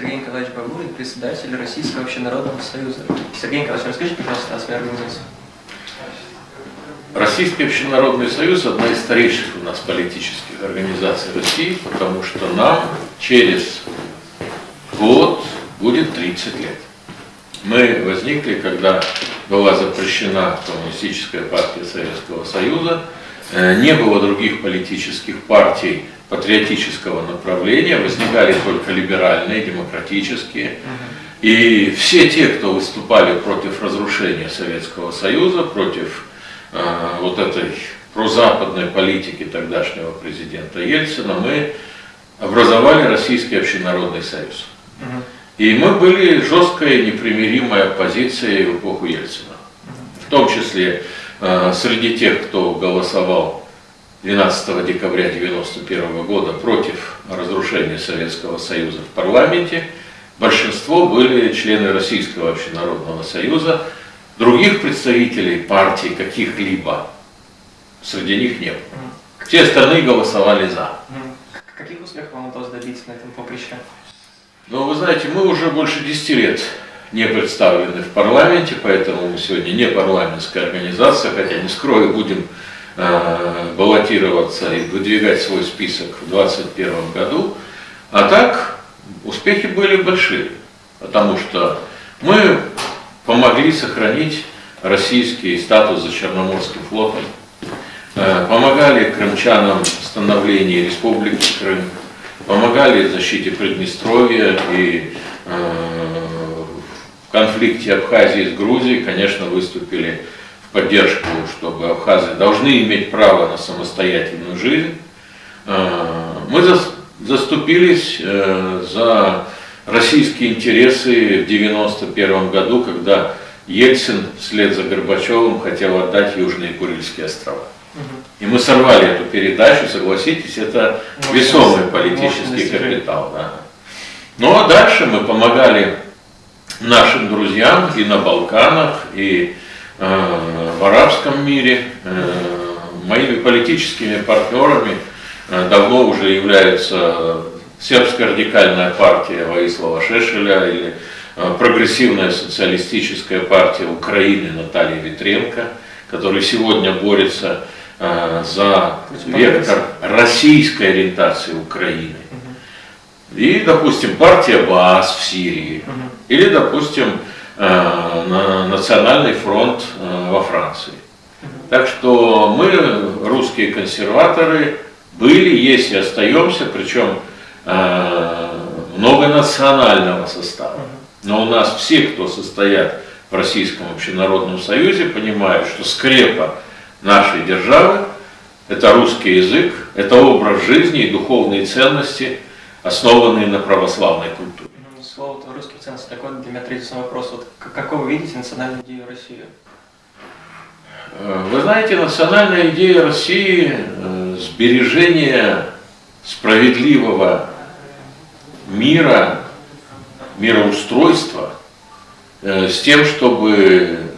Кагурин, председатель Российского общенародного союза. Сергей Николаевич, расскажите, пожалуйста, о своей организации. Российский общенародный союз – одна из старейших у нас политических организаций России, потому что нам через год будет 30 лет. Мы возникли, когда была запрещена Коммунистическая партия Советского Союза, э, не было других политических партий патриотического направления, возникали только либеральные, демократические. И все те, кто выступали против разрушения Советского Союза, против э, вот этой прозападной политики тогдашнего президента Ельцина, мы образовали Российский общенародный союз. И мы были жесткой, непримиримой оппозицией в эпоху Ельцина. В том числе э, среди тех, кто голосовал 12 декабря 1991 года против разрушения Советского Союза в парламенте, большинство были члены Российского общенародного союза, других представителей партий каких-либо среди них не было. Все остальные голосовали за. Каких успехов вам удалось добиться на этом поприще? Ну, вы знаете, мы уже больше 10 лет не представлены в парламенте, поэтому мы сегодня не парламентская организация, хотя не скрою, будем баллотироваться и выдвигать свой список в 2021 году. А так, успехи были большие, потому что мы помогли сохранить российский статус за Черноморским флотом, э, помогали крымчанам в становлении Республики Крым, помогали в защите Приднестровья и э, в конфликте Абхазии с Грузией, конечно, выступили поддержку, чтобы абхазы должны иметь право на самостоятельную жизнь. Э, мы заступились э, за российские интересы в 1991 году, когда Ельцин вслед за Горбачевым хотел отдать Южные Курильские острова. И мы сорвали эту передачу, согласитесь, это весомый политический капитал. Да. Ну а дальше мы помогали нашим друзьям и на Балканах, и в арабском мире. Э, моими политическими партнерами э, давно уже являются сербская радикальная партия Ваислава Шешеля или э, прогрессивная социалистическая партия Украины Наталья Витренко, который сегодня борется Э, за вектор российской ориентации Украины. И, допустим, партия БАС в Сирии. Или, допустим, э, Национальный фронт э, во Франции. Так что мы, русские консерваторы, были, есть и остаемся, причем многонационального состава. Но у нас все, кто состоят в Российском общенародном союзе, понимают, что скрепа нашей державы, это русский язык, это образ жизни и духовные ценности, основанные на православной культуре. Русские ценности такой для меня третий вопрос. Вот какой вы видите национальную идею России? Э, вы знаете, национальная идея России э, – сбережение справедливого мира, мироустройства, э, с тем, чтобы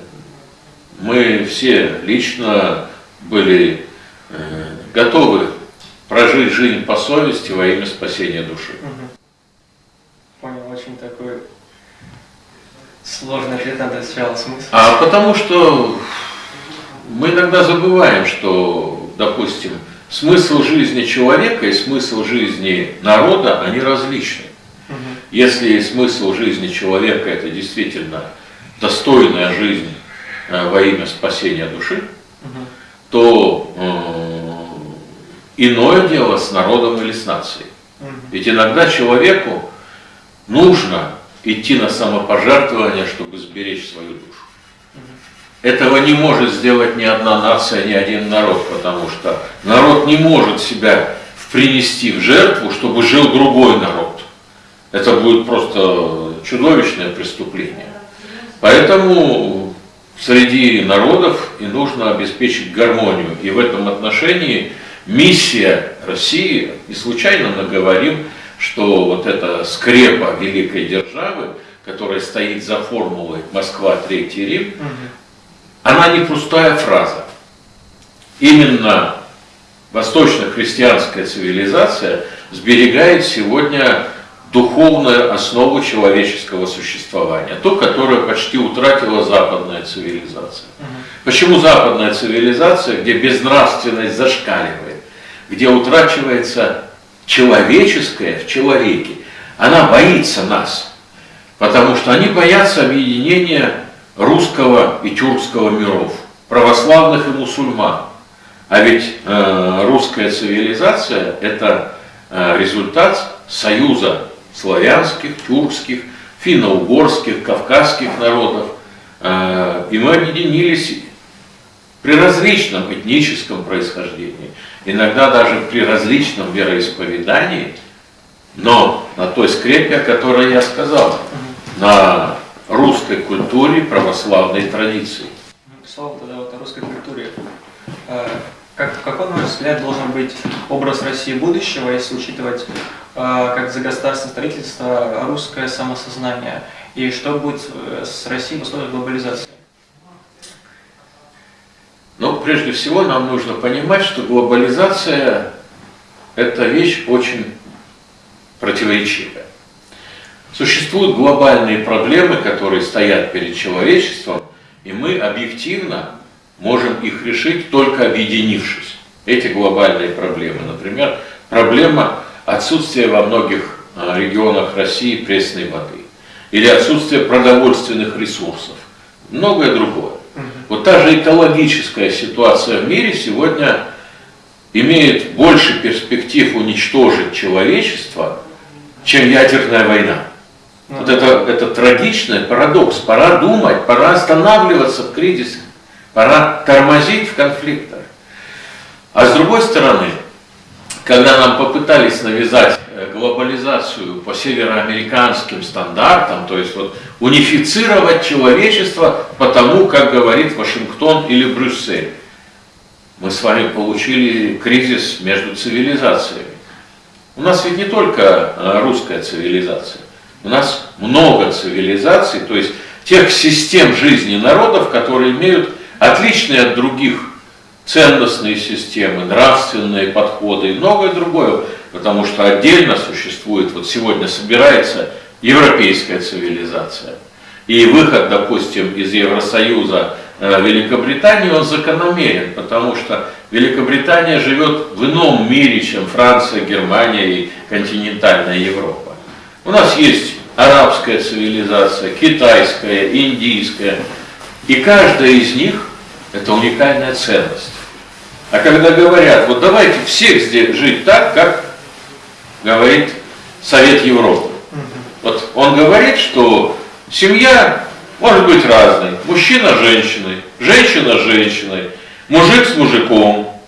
мы все лично были готовы прожить жизнь по совести во имя спасения души. Понял, очень такой сложный ответ надо сначала смысл. А потому что мы иногда забываем, что, допустим, смысл жизни человека и смысл жизни народа, они различны. Угу. Если смысл жизни человека это действительно достойная жизнь Э, во имя спасения души, угу. то э, иное дело с народом или с нацией. Угу. Ведь иногда человеку нужно идти на самопожертвование, чтобы сберечь свою душу. Этого не может сделать ни одна нация, ни один народ, потому что народ не может себя принести в жертву, чтобы жил другой народ. Это будет просто чудовищное преступление. Поэтому среди народов и нужно обеспечить гармонию. И в этом отношении миссия России, и случайно мы говорим, что вот эта скрепа великой державы, которая стоит за формулой Москва, Третий Рим, угу. она не пустая фраза. Именно восточно-христианская цивилизация сберегает сегодня духовную основу человеческого существования, то, которое почти утратила западная цивилизация. Почему западная цивилизация, где безнравственность зашкаливает, где утрачивается человеческое в человеке, она боится нас, потому что они боятся объединения русского и тюркского миров, православных и мусульман. А ведь э, русская цивилизация – это э, результат союза славянских, тюркских, финно-угорских, кавказских народов. Э, и мы объединились при различном этническом происхождении, иногда даже при различном вероисповедании, но на той скрепе, о которой я сказал, на русской культуре, православной традиции. Слово тогда вот о русской культуре. Э, как, какой, на ваш взгляд, должен быть образ России будущего, если учитывать, э, как за государственное строительство, русское самосознание? И что будет э, с Россией в условиях глобализации? Но прежде всего нам нужно понимать, что глобализация – это вещь очень противоречивая. Существуют глобальные проблемы, которые стоят перед человечеством, и мы объективно можем их решить только объединившись. Эти глобальные проблемы, например, проблема отсутствия во многих а, регионах России пресной воды или отсутствие продовольственных ресурсов, многое другое. Вот та же экологическая ситуация в мире сегодня имеет больше перспектив уничтожить человечество, чем ядерная война. Вот это, это трагичный парадокс. Пора думать, пора останавливаться в кризисе, пора тормозить в конфликтах. А с другой стороны, когда нам попытались навязать глобализацию по североамериканским стандартам, то есть вот унифицировать человечество по тому, как говорит Вашингтон или Брюссель, мы с вами получили кризис между цивилизациями. У нас ведь не только э, русская цивилизация, у нас много цивилизаций, то есть тех систем жизни народов, которые имеют отличные от других ценностные системы, нравственные подходы и многое другое, потому что отдельно существует, вот сегодня собирается европейская цивилизация. И выход, допустим, из Евросоюза э, Великобритании, он закономерен, потому что Великобритания живет в ином мире, чем Франция, Германия и континентальная Европа. У нас есть арабская цивилизация, китайская, индийская, и каждая из них – это уникальная ценность. А когда говорят, вот давайте всех здесь жить так, как говорит Совет Европы. Вот он говорит, что семья может быть разной. Мужчина с женщиной, женщина с женщиной, мужик с мужиком.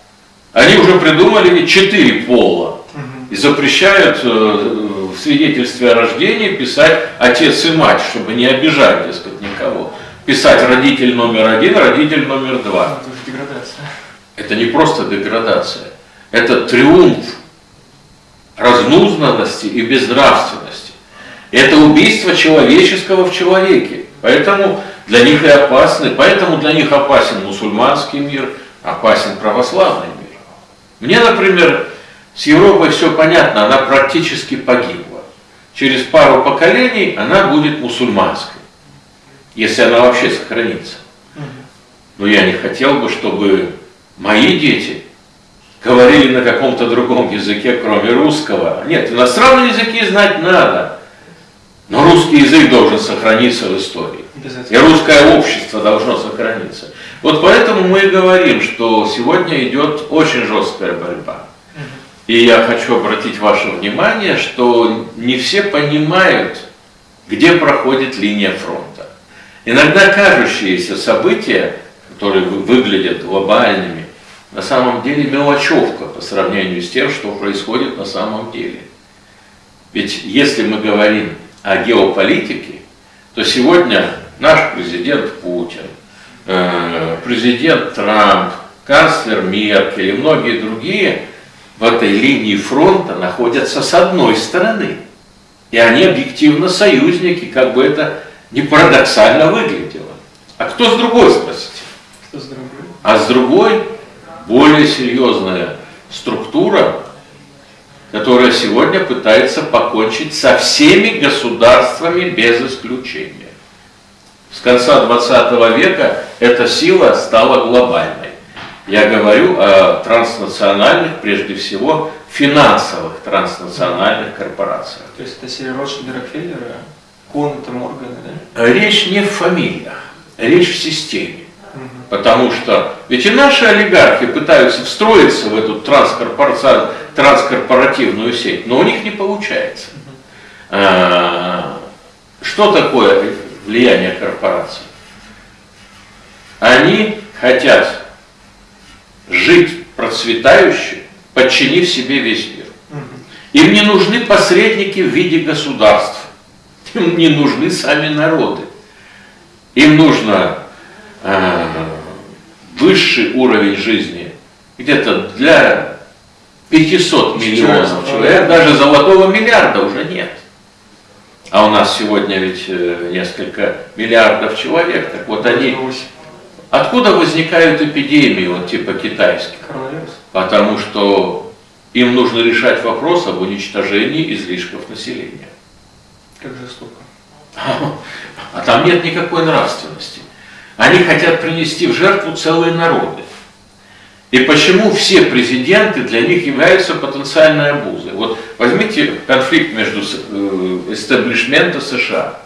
Они уже придумали четыре пола и запрещают э, в свидетельстве о рождении писать отец и мать, чтобы не обижать, дескать, никого. Писать родитель номер один, родитель номер два. Это уже деградация. Это не просто деградация, это триумф разнузнанности и безнравственности. Это убийство человеческого в человеке. Поэтому для них и опасны, поэтому для них опасен мусульманский мир, опасен православный мир. Мне, например, с Европой все понятно, она практически погибла. Через пару поколений она будет мусульманской, если она вообще сохранится. Но я не хотел бы, чтобы мои дети говорили на каком-то другом языке, кроме русского. Нет, иностранные языки знать надо, но русский язык должен сохраниться в истории. И русское общество должно сохраниться. Вот поэтому мы и говорим, что сегодня идет очень жесткая борьба. И я хочу обратить ваше внимание, что не все понимают, где проходит линия фронта. Иногда кажущиеся события, которые выглядят глобальными, на самом деле мелочевка по сравнению с тем, что происходит на самом деле. Ведь если мы говорим о геополитике, то сегодня наш президент Путин, э, президент Трамп, канцлер Меркель и многие другие – в этой линии фронта находятся с одной стороны. И они объективно союзники, как бы это не парадоксально выглядело. А кто с другой, спросите? Кто с другой? А с другой более серьезная структура, которая сегодня пытается покончить со всеми государствами без исключения. С конца 20 века эта сила стала глобальной. Я говорю о транснациональных, прежде всего, финансовых транснациональных корпорациях. То есть это серия Ротшильда Рокфеллера, Кун, это Морганы, да? Речь не в фамилиях, речь в системе. Потому что ведь и наши олигархи пытаются встроиться в эту транскорпоративную сеть, но у них не получается. А, что такое влияние корпораций? Они хотят жить процветающе, подчинив себе весь мир. Им не нужны посредники в виде государств. Им не нужны сами народы. Им нужно высший уровень жизни где-то для 500 миллионов человек, даже золотого миллиарда уже нет. А у нас сегодня ведь э, несколько миллиардов человек. Так вот они... Откуда возникают эпидемии, вот типа китайских? Потому что им нужно решать вопрос об уничтожении излишков населения. Как жестоко. А там нет никакой нравственности. Они хотят принести в жертву целые народы. И почему все президенты для них являются потенциальной обузой? Вот возьмите конфликт между э, эстаблишмента США.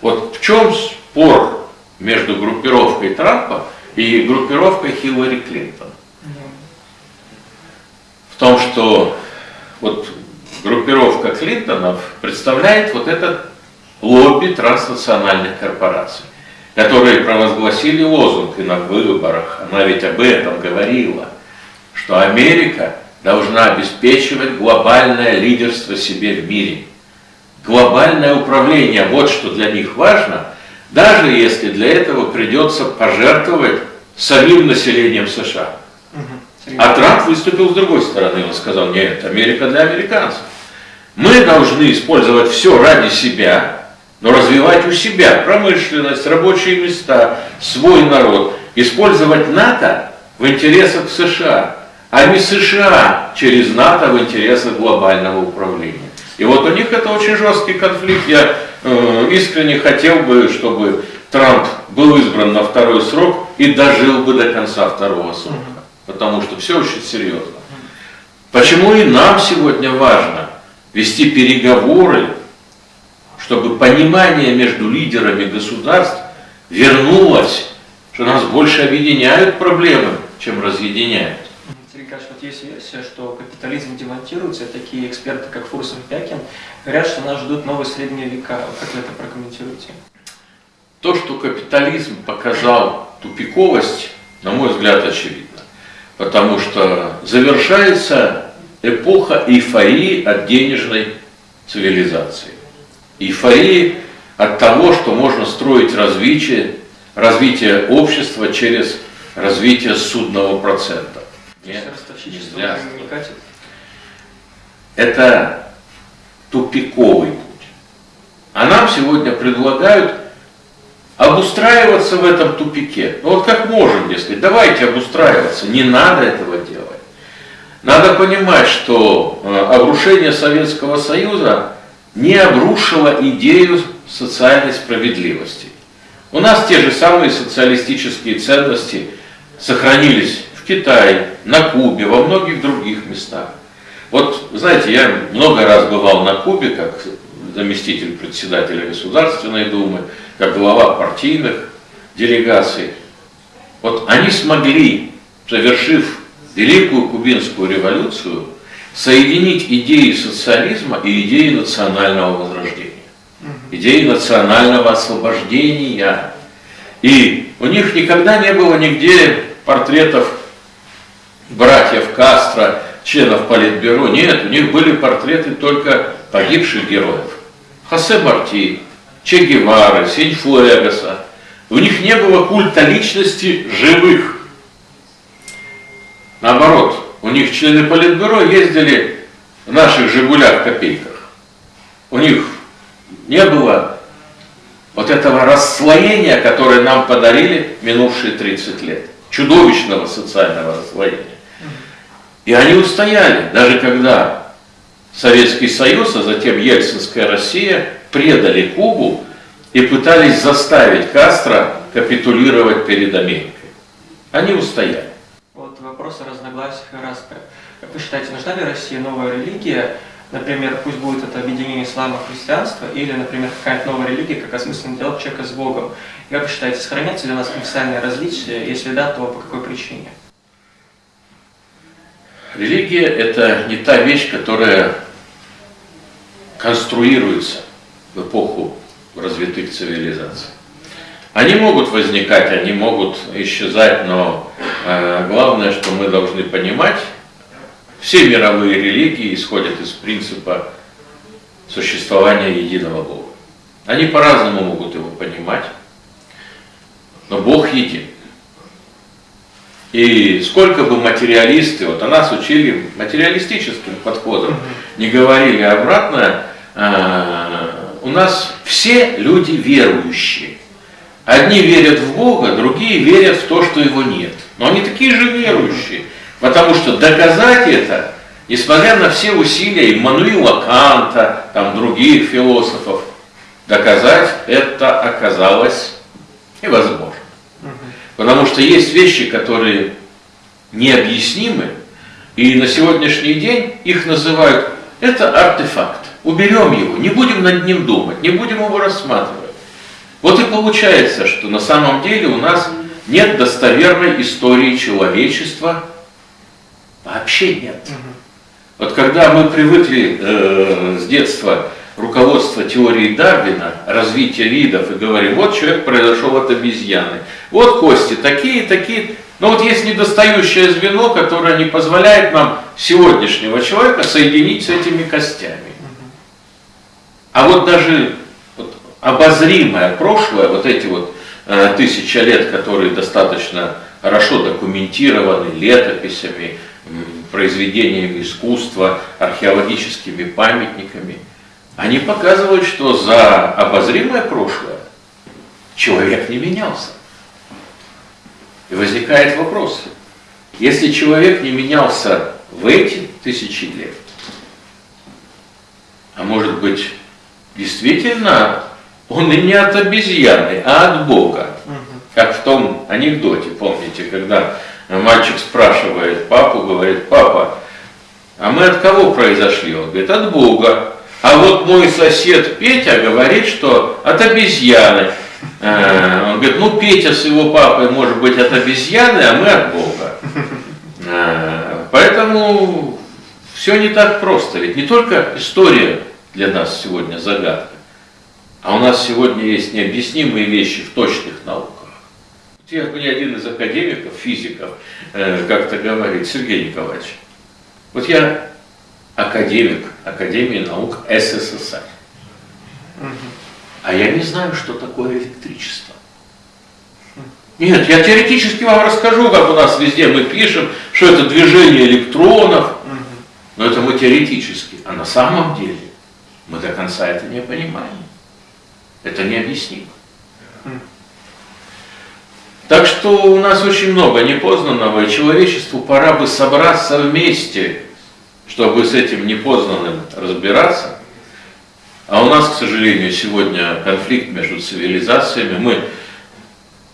Вот в чем спор между группировкой Трампа и группировкой Хиллари Клинтон? В том, что вот группировка Клинтонов представляет вот этот лобби транснациональных корпораций которые провозгласили лозунг и на выборах, она ведь об этом говорила, что Америка должна обеспечивать глобальное лидерство себе в мире. Глобальное управление, вот что для них важно, даже если для этого придется пожертвовать самим населением США. А Трамп выступил с другой стороны, он сказал, нет, Америка для американцев. Мы должны использовать все ради себя, но развивать у себя промышленность, рабочие места, свой народ, использовать НАТО в интересах США, а не США через НАТО в интересах глобального управления. И вот у них это очень жесткий конфликт. Я э, искренне хотел бы, чтобы Трамп был избран на второй срок и дожил бы до конца второго срока. Потому что все очень серьезно. Почему и нам сегодня важно вести переговоры чтобы понимание между лидерами государств вернулось, что нас больше объединяют проблемы, чем разъединяют. Сергей Николаевич, вот есть версия, что капитализм демонтируется, такие эксперты, как Фурсов Пякин, говорят, что нас ждут новые средние века. Как вы это прокомментируете? То, что капитализм показал тупиковость, на мой взгляд, очевидно. Потому что завершается эпоха эйфории от денежной цивилизации эйфории от того, что можно строить развитие, развитие общества через развитие судного процента. Нет, нельзя. не катит? Это тупиковый путь. А нам сегодня предлагают обустраиваться в этом тупике. Ну вот как можем, если давайте обустраиваться, не надо этого делать. Надо понимать, что э, обрушение Советского Союза не обрушила идею социальной справедливости. У нас те же самые социалистические ценности сохранились в Китае, на Кубе, во многих других местах. Вот, знаете, я много раз бывал на Кубе, как заместитель председателя Государственной Думы, как глава партийных делегаций. Вот они смогли, совершив Великую Кубинскую революцию, соединить идеи социализма и идеи национального возрождения, идеи национального освобождения. И у них никогда не было нигде портретов братьев Кастро, членов Политбюро. Нет, у них были портреты только погибших героев. Хосе Марти, Че Гевары, Синьфуэгаса. У них не было культа личности живых. Наоборот, у них члены Политбюро ездили в наших «Жигулях» копейках. У них не было вот этого расслоения, которое нам подарили минувшие 30 лет. Чудовищного социального расслоения. И они устояли, даже когда Советский Союз, а затем Ельцинская Россия предали Кубу и пытались заставить Кастро капитулировать перед Америкой. Они устояли. Вопрос о разногласиях и распре. Как вы считаете, нужна ли России новая религия? Например, пусть будет это объединение ислама и христианства, или, например, какая-то новая религия, как осмысленный диалог человека с Богом. Как вы считаете, сохранятся ли у нас конфессиональные различия? Если да, то по какой причине? Религия – это не та вещь, которая конструируется в эпоху развитых цивилизаций. Они могут возникать, они могут исчезать, но э, главное, что мы должны понимать, все мировые религии исходят из принципа существования единого Бога. Они по-разному могут его понимать, но Бог един. И сколько бы материалисты, вот о нас учили материалистическим подходом, не говорили обратно, э, у нас все люди верующие. Одни верят в Бога, другие верят в то, что его нет. Но они такие же верующие. Потому что доказать это, несмотря на все усилия Иммануила Канта, там других философов, доказать это оказалось невозможно. Потому что есть вещи, которые необъяснимы, и на сегодняшний день их называют, это артефакт. Уберем его, не будем над ним думать, не будем его рассматривать. Вот и получается, что на самом деле у нас нет достоверной истории человечества, вообще нет. Вот когда мы привыкли э, с детства руководство теории Дарвина, развития видов, и говорим, вот человек произошел от обезьяны, вот кости такие, такие, но вот есть недостающее звено, которое не позволяет нам сегодняшнего человека соединить с этими костями. А вот даже обозримое прошлое, вот эти вот э, тысяча лет, которые достаточно хорошо документированы летописями, произведениями искусства, археологическими памятниками, они показывают, что за обозримое прошлое человек не менялся. И возникает вопрос, если человек не менялся в эти тысячи лет, а может быть действительно он и не от обезьяны, а от Бога. Как в том анекдоте, помните, когда мальчик спрашивает папу, говорит, папа, а мы от кого произошли? Он говорит, от Бога. А вот мой сосед Петя говорит, что от обезьяны. Э, он говорит, ну Петя с его папой может быть от обезьяны, а мы от Бога. Э, поэтому все не так просто. Ведь не только история для нас сегодня загадка, а у нас сегодня есть необъяснимые вещи в точных науках. Я, мне один из академиков, физиков, э, как-то говорит, Сергей Николаевич, вот я академик Академии наук СССР, а я не знаю, что такое электричество. Нет, я теоретически вам расскажу, как у нас везде мы пишем, что это движение электронов, но это мы теоретически, а на самом деле мы до конца это не понимаем. Это необъяснимо. Так что у нас очень много непознанного, и человечеству пора бы собраться вместе, чтобы с этим непознанным разбираться. А у нас, к сожалению, сегодня конфликт между цивилизациями. Мы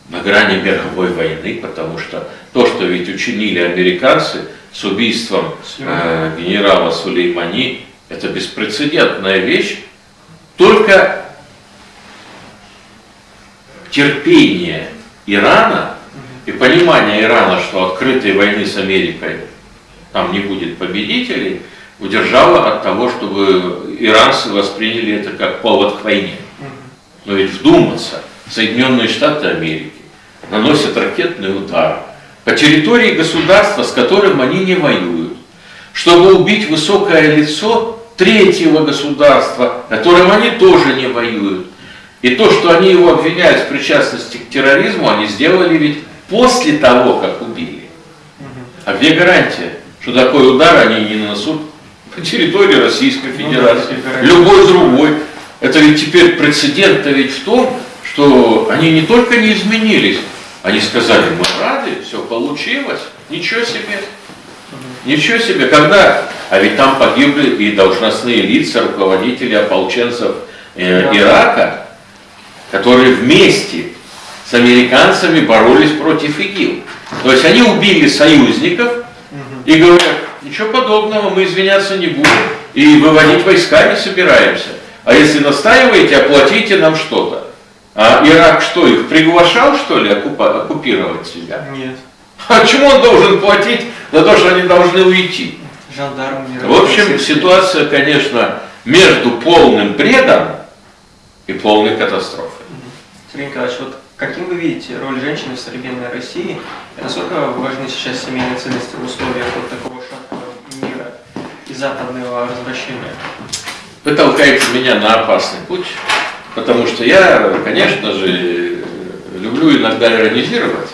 на грани мировой войны, потому что то, что ведь учинили американцы с убийством э, генерала Сулеймани, это беспрецедентная вещь. Только терпение Ирана и понимание Ирана, что открытой войны с Америкой там не будет победителей, удержало от того, чтобы иранцы восприняли это как повод к войне. Но ведь вдуматься, Соединенные Штаты Америки наносят ракетный удар по территории государства, с которым они не воюют, чтобы убить высокое лицо третьего государства, которым они тоже не воюют. И то, что они его обвиняют в причастности к терроризму, они сделали ведь после того, как убили. А где гарантия, что такой удар они не нанесут по территории Российской ну Федерации, любой другой? Это ведь теперь прецедент-то ведь в том, что они не только не изменились, они сказали, мы рады, все получилось, ничего себе. Ничего себе, когда? А ведь там погибли и должностные лица, руководители ополченцев э, Ирака, которые вместе с американцами боролись против ИГИЛ. То есть они убили союзников и говорят, ничего подобного, мы извиняться не будем и выводить войска не собираемся. А если настаиваете, оплатите нам что-то. А Ирак что, их приглашал, что ли, оккупировать себя? Нет. А чему он должен платить за то, что они должны уйти? Жандарм В общем, ситуация, конечно, между полным бредом и полной катастрофой. Сергей Николаевич, вот каким вы видите роль женщины в современной России? И насколько важны сейчас семейные ценности в условиях вот такого шаткого мира и западного развращения? Вы толкаете меня на опасный путь, потому что я, конечно же, люблю иногда иронизировать,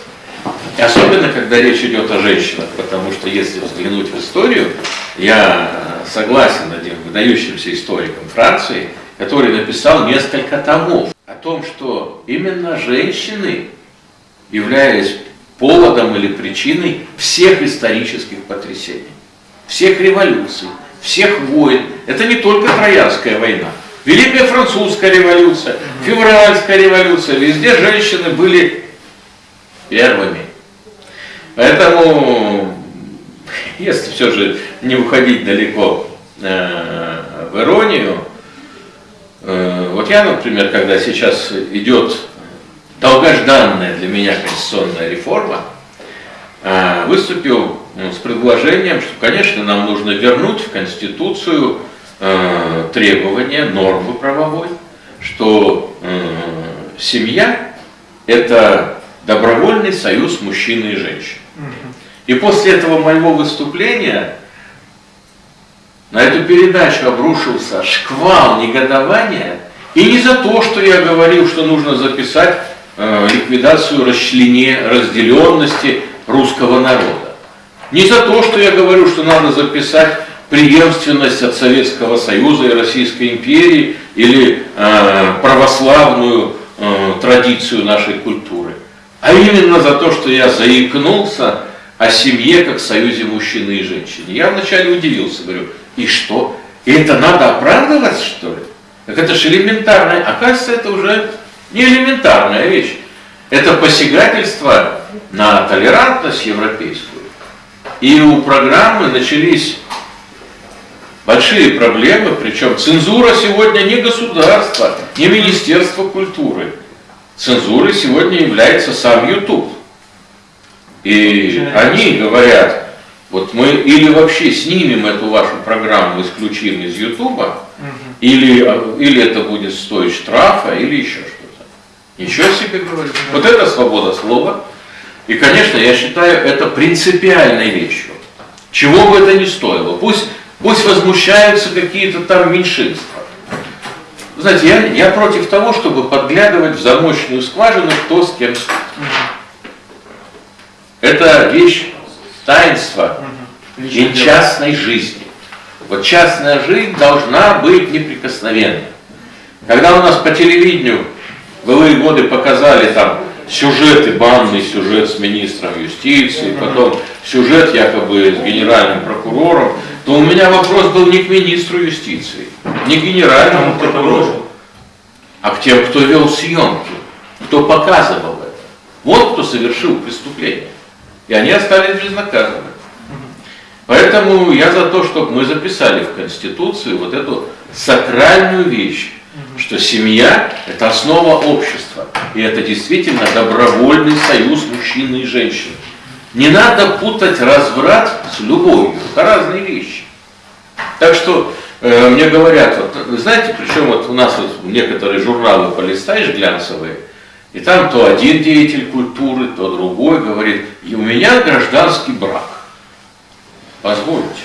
и особенно, когда речь идет о женщинах, потому что если взглянуть в историю, я согласен одним выдающимся историком Франции, который написал несколько томов о том, что именно женщины, являясь поводом или причиной всех исторических потрясений, всех революций, всех войн. Это не только Троянская война. Великая французская революция, февральская революция, везде женщины были первыми. Поэтому, если все же не уходить далеко э, в иронию, вот я, например, когда сейчас идет долгожданная для меня конституционная реформа, э, выступил ну, с предложением, что, конечно, нам нужно вернуть в Конституцию э, требования, нормы правовой, что э, семья – это добровольный союз мужчины и женщины. И после этого моего выступления на эту передачу обрушился шквал негодования, и не за то, что я говорил, что нужно записать э, ликвидацию расчления, разделенности русского народа. Не за то, что я говорю, что надо записать преемственность от Советского Союза и Российской империи или э, православную э, традицию нашей культуры, а именно за то, что я заикнулся о семье как союзе мужчины и женщины. Я вначале удивился, говорю, и что? И это надо оправдывать, что ли? Так это же элементарная, оказывается, это уже не элементарная вещь. Это посягательство на толерантность европейскую. И у программы начались большие проблемы, причем цензура сегодня не государство, не Министерство культуры. Цензурой сегодня является сам YouTube. И они говорят, вот мы или вообще снимем эту вашу программу, исключим из Ютуба, или, или это будет стоить штрафа, или еще что-то. Ничего себе говорит. Вот это свобода слова. И, конечно, я считаю это принципиальной вещью. Чего бы это ни стоило. Пусть, пусть возмущаются какие-то там меньшинства. Знаете, я, я против того, чтобы подглядывать в замочную скважину, кто с кем спит. Это вещь таинства и частной жизни. Вот частная жизнь должна быть неприкосновенной. Когда у нас по телевидению в былые годы показали там сюжеты, банный сюжет с министром юстиции, потом сюжет якобы с генеральным прокурором, то у меня вопрос был не к министру юстиции, не к генеральному прокурору, а к тем, кто вел съемки, кто показывал это. Вот кто совершил преступление. И они остались безнаказанными. Поэтому я за то, чтобы мы записали в Конституцию вот эту сакральную вещь, что семья – это основа общества. И это действительно добровольный союз мужчины и женщины. Не надо путать разврат с любовью. Это разные вещи. Так что э, мне говорят, вот, знаете, причем вот у нас вот некоторые журналы полистаешь глянцевые, и там то один деятель культуры, то другой говорит, и у меня гражданский брак. Позвольте,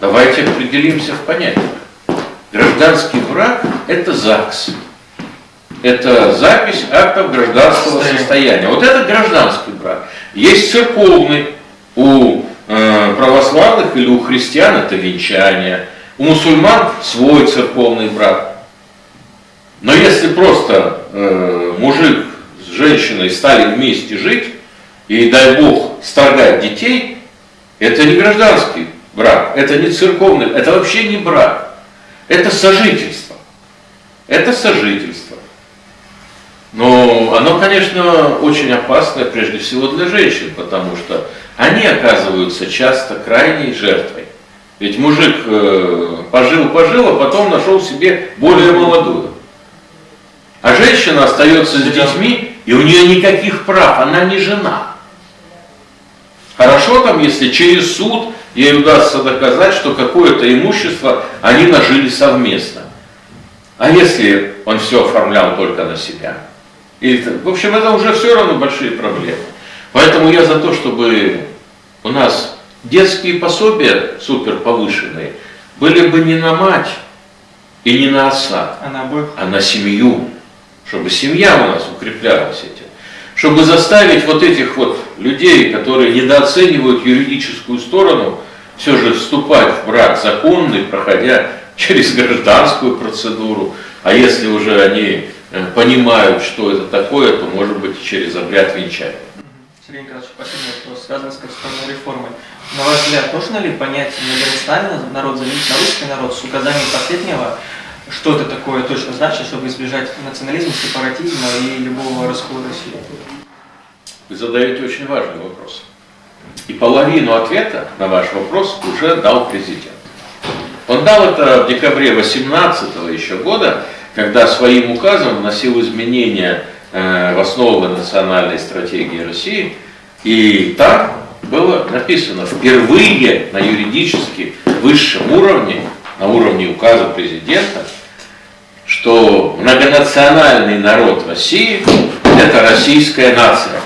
давайте определимся в понятиях. Гражданский брак – это ЗАГС. Это запись актов гражданского состояния. Вот это гражданский брак. Есть церковный у э, православных или у христиан это венчание. У мусульман свой церковный брак. Но если просто э, мужик с женщиной стали вместе жить, и дай Бог строгать детей, Это не гражданский брак, это не церковный, это вообще не брак. Это сожительство. Это сожительство. Но оно, конечно, очень опасное прежде всего для женщин, потому что они оказываются часто крайней жертвой. Ведь мужик пожил-пожил, э, а потом нашел себе более молодую. А женщина остается с детьми, и у нее никаких прав, она не жена. Хорошо там, если через суд ей удастся доказать, что какое-то имущество они нажили совместно. А если он все оформлял только на себя? Или, в общем, это уже все равно большие проблемы. Поэтому я за то, чтобы у нас детские пособия супер повышенные были бы не на мать и не на отца, а на, обоих. а на семью, чтобы семья у нас укреплялась этим. Чтобы заставить вот этих вот людей, которые недооценивают юридическую сторону, все же вступать в брак законный, проходя через гражданскую процедуру, а если уже они э, понимают, что это такое, то может быть через обряд венчания. Сергей Николаевич, последний вопрос, связан с конституционной реформой. На ваш взгляд, нужно ли понять Сталина народ заменить на русский народ с указанием последнего, что это такое точно значит, чтобы избежать национализма, сепаратизма и любого раскола России? Вы задаете очень важный вопрос. И половину ответа на ваш вопрос уже дал президент. Он дал это в декабре 18 еще года, когда своим указом вносил изменения э, в основы национальной стратегии России. И там было написано впервые на юридически высшем уровне, на уровне указа президента, что многонациональный народ России – это российская нация.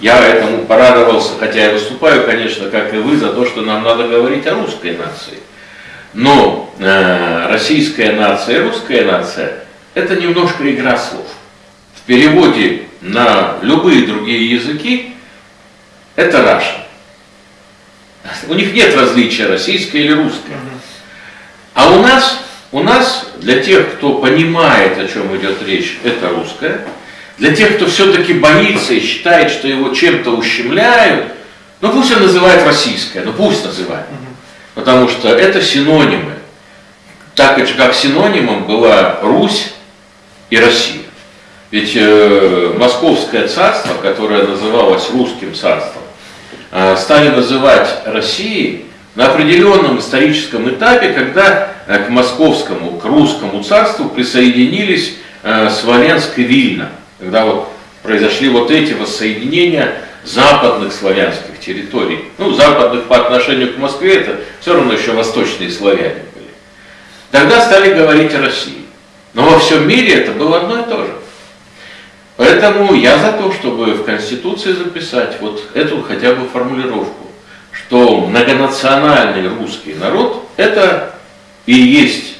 Я этому порадовался, хотя я выступаю, конечно, как и вы, за то, что нам надо говорить о русской нации. Но э, российская нация и русская нация – это немножко игра слов. В переводе на любые другие языки – это Russian. У них нет различия, российская или русская. А у нас, у нас, для тех, кто понимает, о чем идет речь, это русская – для тех, кто все-таки боится и считает, что его чем-то ущемляют, ну пусть он называет российское, ну пусть называет. Потому что это синонимы. Так как синонимом была Русь и Россия. Ведь э, Московское царство, которое называлось русским царством, э, стали называть Россией на определенном историческом этапе, когда э, к московскому, к русскому царству присоединились э, Смоленск и Вильна когда вот произошли вот эти воссоединения западных славянских территорий. Ну, западных по отношению к Москве, это все равно еще восточные славяне были. Тогда стали говорить о России. Но во всем мире это было одно и то же. Поэтому я за то, чтобы в Конституции записать вот эту хотя бы формулировку, что многонациональный русский народ – это и есть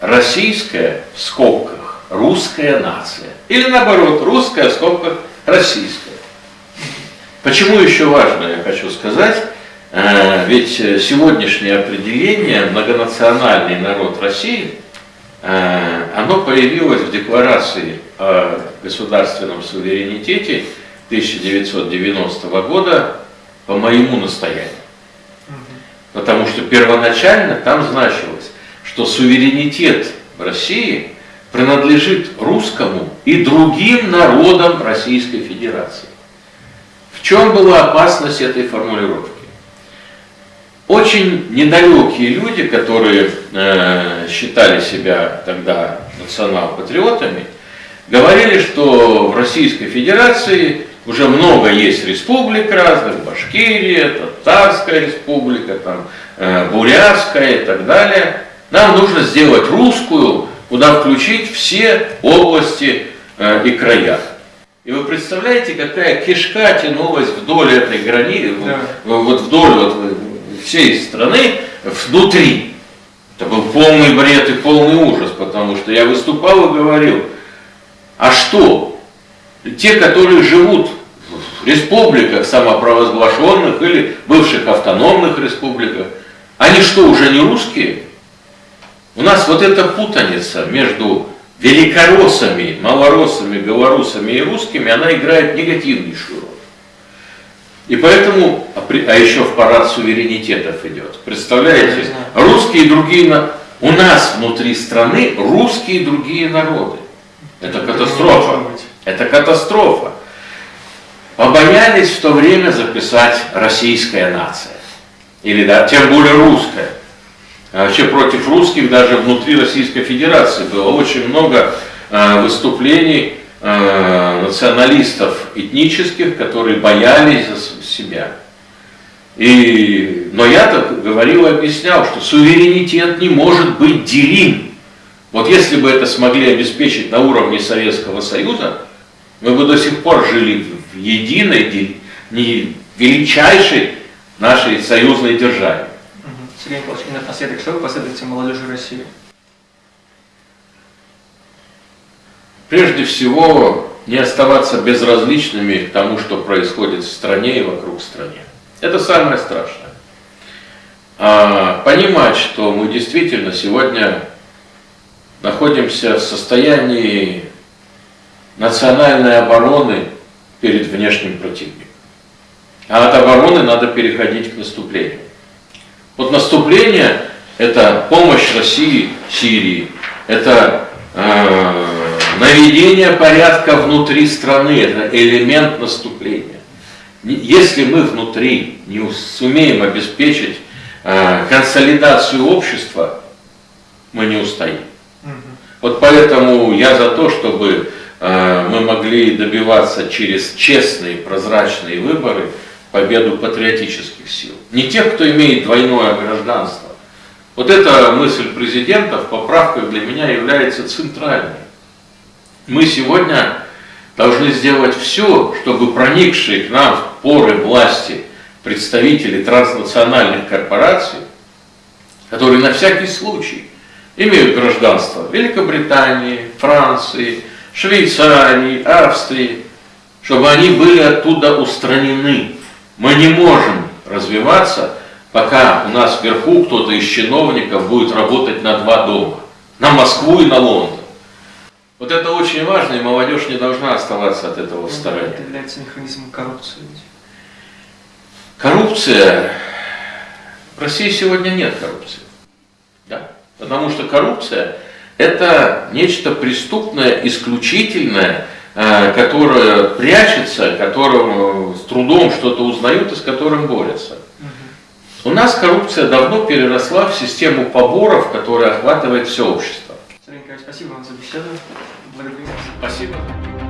российская в скобках русская нация. Или наоборот, русская в скобках российская. Почему еще важно, я хочу сказать, э, ведь сегодняшнее определение многонациональный народ России, э, оно появилось в декларации о государственном суверенитете 1990 года по моему настоянию. Потому что первоначально там значилось, что суверенитет в России – принадлежит русскому и другим народам Российской Федерации. В чем была опасность этой формулировки? Очень недалекие люди, которые э, считали себя тогда национал-патриотами, говорили, что в Российской Федерации уже много есть республик разных, Башкирия, Татарская республика, там, э, Бурятская и так далее. Нам нужно сделать русскую куда включить все области э, и края. И вы представляете, какая кишка тянулась вдоль этой границы, да. вот вдоль вот всей страны, внутри. Это был полный бред и полный ужас, потому что я выступал и говорил, а что? Те, которые живут республиках самопровозглашенных или бывших автономных республиках, они что, уже не русские? У нас вот эта путаница между великороссами, малороссами, белорусами и русскими, она играет негативнейшую роль. И поэтому при- а еще в парад суверенитетов идет. Представляете? Русские и другие... на- У нас внутри страны русские и другие народы. Это катастрофа. Это катастрофа. Побоялись в то время записать российская нация. Или да, тем более русская. А вообще против русских даже внутри Российской Федерации было очень много э, выступлений э, националистов этнических, которые боялись за себя. И, но я-то говорил и объяснял, что суверенитет не может быть делим. Вот если бы это смогли обеспечить на уровне Советского Союза, мы бы до сих пор жили в единой, ди- не величайшей нашей союзной державе. Сергей Николаевич, и напоследок, что вы посоветуете молодежи России? Прежде всего, не оставаться безразличными к тому, что происходит в стране и вокруг стране. Это самое страшное. А понимать, что мы действительно сегодня находимся в состоянии национальной обороны перед внешним противником. А от обороны надо переходить к наступлению. Вот наступление – это помощь России Сирии, это э, наведение порядка внутри страны, это элемент наступления. Если мы внутри не сумеем обеспечить э, консолидацию общества, мы не устоим. Вот поэтому я за то, чтобы мы могли добиваться через честные, прозрачные выборы победу патриотических сил. Не тех, кто имеет двойное гражданство. Вот эта мысль президента в поправках для меня является центральной. Мы сегодня должны сделать все, чтобы проникшие к нам в поры власти представители транснациональных корпораций, которые на всякий случай имеют гражданство Великобритании, Франции, Швейцарии, Австрии, чтобы они были оттуда устранены. Мы не можем развиваться, пока у нас вверху кто-то из чиновников будет работать на два дома, на Москву и на Лондон. Вот это очень важно, и молодежь не должна оставаться от этого в стороне. Это является механизмом коррупции. Коррупция. В России сегодня нет коррупции. Да? Потому что коррупция это нечто преступное, исключительное, э, которое прячется, которым с трудом что-то узнают и с которым борются. У нас коррупция давно переросла в систему поборов, которая охватывает все общество. Сергей Николаевич, спасибо вам за беседу. Благодарю вас. Спасибо.